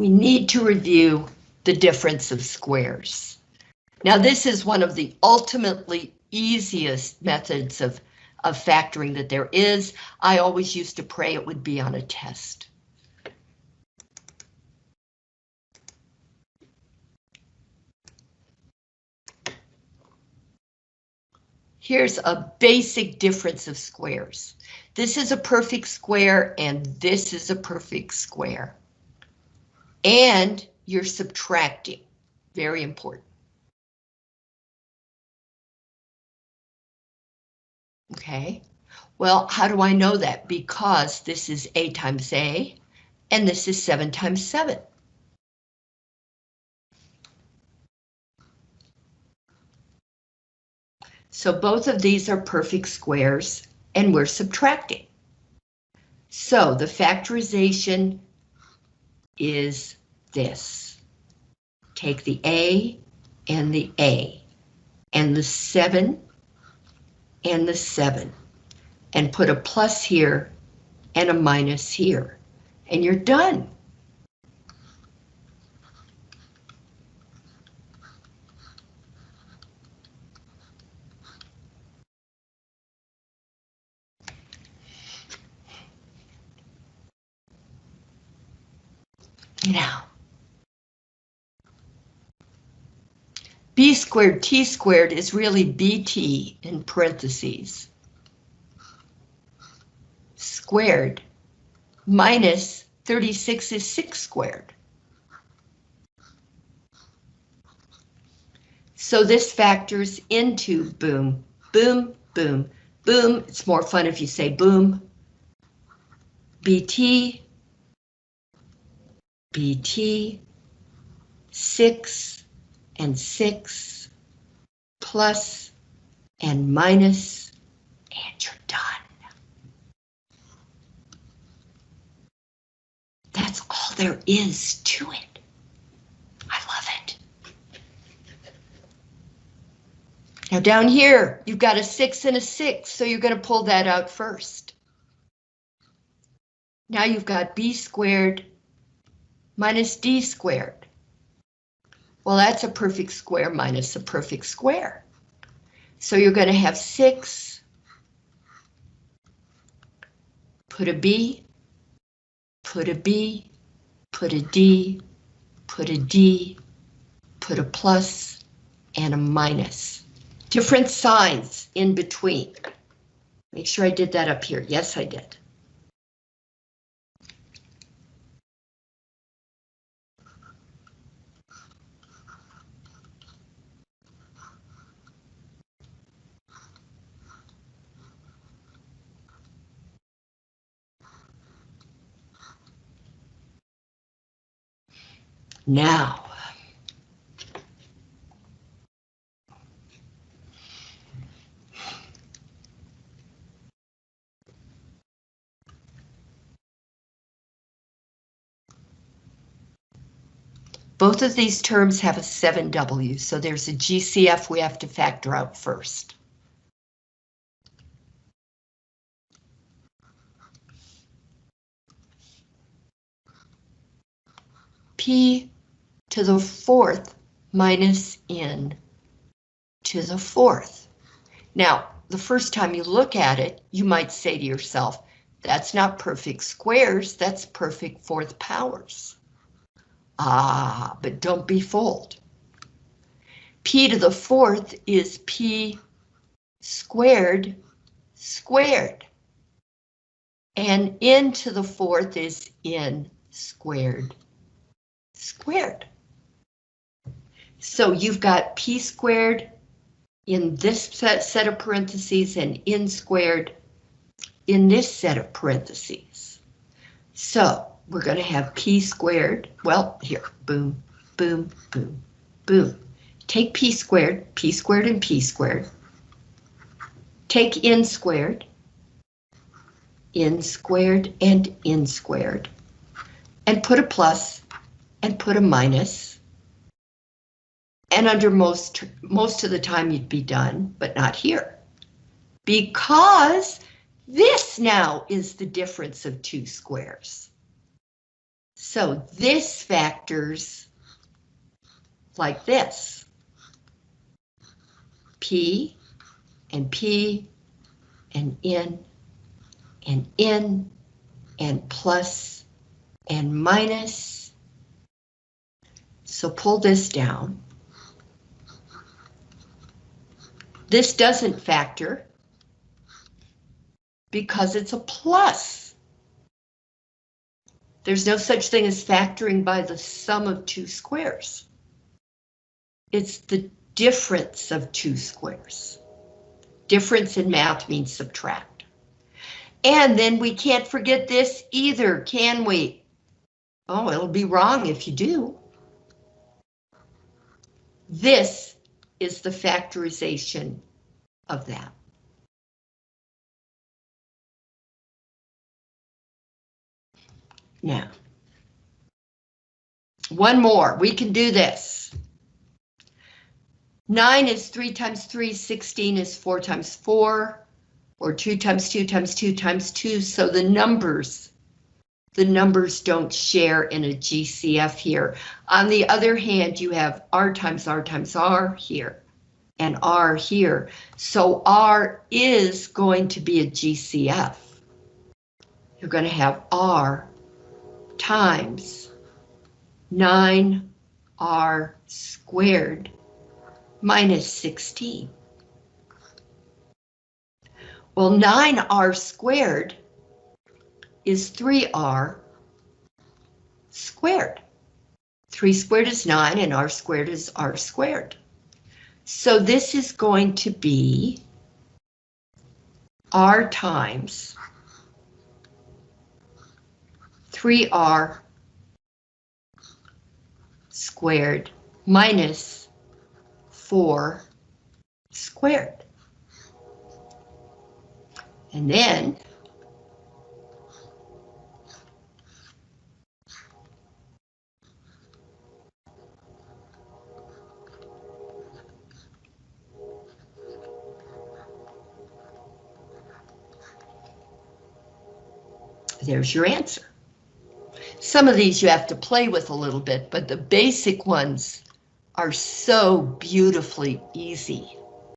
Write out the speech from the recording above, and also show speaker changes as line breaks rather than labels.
we need to review the difference of squares. Now this is one of the ultimately easiest methods of, of factoring that there is. I always used to pray it would be on a test. Here's a basic difference of squares. This is a perfect square and this is a perfect square. And you're subtracting, very important. Okay, well, how do I know that? Because this is A times A, and this is 7 times 7. So both of these are perfect squares, and we're subtracting. So the factorization is this. Take the A and the A, and the 7 and the 7 and put a plus here and a minus here and you're done. Now, b squared t squared is really bt in parentheses. Squared minus 36 is 6 squared. So this factors into boom, boom, boom, boom. It's more fun if you say boom. BT, BT, 6, and 6 plus and minus, and you're done. That's all there is to it. I love it. Now down here, you've got a 6 and a 6, so you're going to pull that out first. Now you've got b squared minus d squared. Well, that's a perfect square minus a perfect square. So you're going to have 6, put a B, put a B, put a D, put a D, put a plus, and a minus. Different signs in between. Make sure I did that up here. Yes, I did. Now. Both of these terms have a 7W, so there's a GCF we have to factor out first. P to the fourth minus n to the fourth. Now, the first time you look at it, you might say to yourself, that's not perfect squares, that's perfect fourth powers. Ah, but don't be fooled. P to the fourth is P squared squared. And n to the fourth is n squared squared. So you've got p squared in this set, set of parentheses and n squared in this set of parentheses. So we're going to have p squared, well, here, boom, boom, boom, boom. Take p squared, p squared and p squared. Take n squared, n squared and n squared, and put a plus and put a minus. and under most, most of the time you'd be done, but not here. Because this now is the difference of two squares. So this factors like this. P and P and N and N and plus and minus. So pull this down. This doesn't factor because it's a plus. There's no such thing as factoring by the sum of two squares. It's the difference of two squares. Difference in math means subtract. And then we can't forget this either, can we? Oh, it'll be wrong if you do. This is the factorization of that. Now, one more, we can do this. 9 is 3 times 3, 16 is 4 times 4, or 2 times 2 times 2 times 2, so the numbers, the numbers don't share in a GCF here. On the other hand, you have R times R times R here, and R here, so R is going to be a GCF. You're going to have R times 9R squared minus 16. Well, 9R squared is 3R squared. 3 squared is 9 and R squared is R squared. So this is going to be R times 3R squared minus 4 squared. And then there's your answer. Some of these you have to play with a little bit, but the basic ones are so beautifully easy.